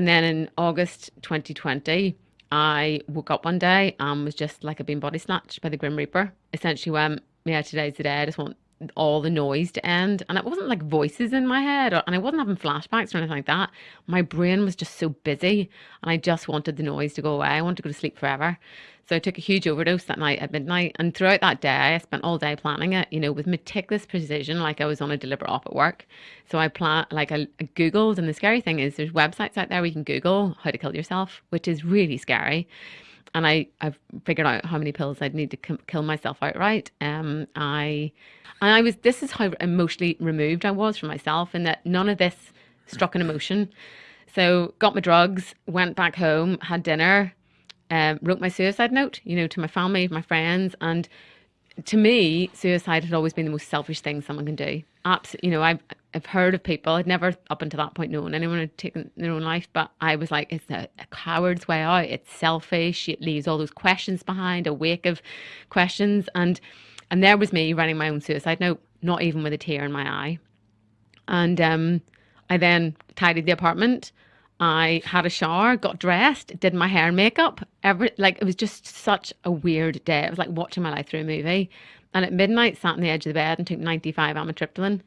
And then in August 2020, I woke up one day and was just like I'd been body snatched by the Grim Reaper. Essentially went, yeah, today's the day. I just want all the noise to end. And it wasn't like voices in my head, or, and I wasn't having flashbacks or anything like that. My brain was just so busy, and I just wanted the noise to go away. I wanted to go to sleep forever. So I took a huge overdose that night at midnight. And throughout that day, I spent all day planning it, you know, with meticulous precision, like I was on a deliberate off at work. So I plan, like I, I Googled, and the scary thing is there's websites out there where you can Google how to kill yourself, which is really scary and I I've figured out how many pills I'd need to kill myself outright. Um, I and I was this is how emotionally removed I was from myself, in that none of this struck an emotion. So got my drugs, went back home, had dinner, um, wrote my suicide note, you know, to my family, my friends, and to me, suicide had always been the most selfish thing someone can do. Absolutely, you know, I've I've heard of people. I'd never up until that point known anyone had taken their own life, but I was like, it's a, a coward's way out. It's selfish. It leaves all those questions behind, a wake of questions, and and there was me writing my own suicide note, not even with a tear in my eye. And um, I then tidied the apartment. I had a shower, got dressed, did my hair and makeup. Every like it was just such a weird day. It was like watching my life through a movie. And at midnight, sat on the edge of the bed and took 95 amitriptyline.